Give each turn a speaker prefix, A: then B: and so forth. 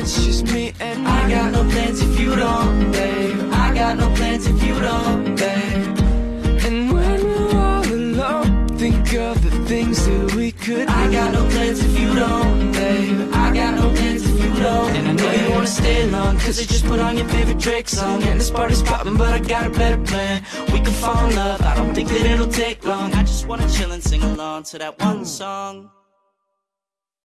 A: it's just me and I me. got no plans if you don't, babe. I got no plans if you don't, babe.
B: And when we're all alone, think of the things that we could.
A: I got no plans if you don't, babe. I got no plans if you don't.
B: And I know babe. you wanna stay long, cause I just put on your favorite Drake song. And this party's popping, but I got a better plan. We can fall in love, I don't think that it'll take long.
A: I just wanna chill and sing along to that one song.